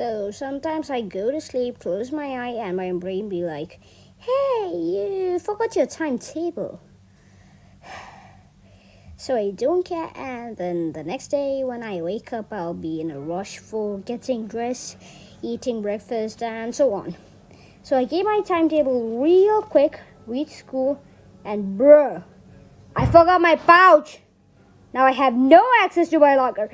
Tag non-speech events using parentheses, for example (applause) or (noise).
So sometimes I go to sleep, close my eye, and my brain be like, hey, you forgot your timetable. (sighs) So I don't care, and then the next day when I wake up, I'll be in a rush for getting dressed, eating breakfast, and so on. So I gave my timetable real quick, reach school, and bruh, I forgot my pouch. Now I have no access to my locker.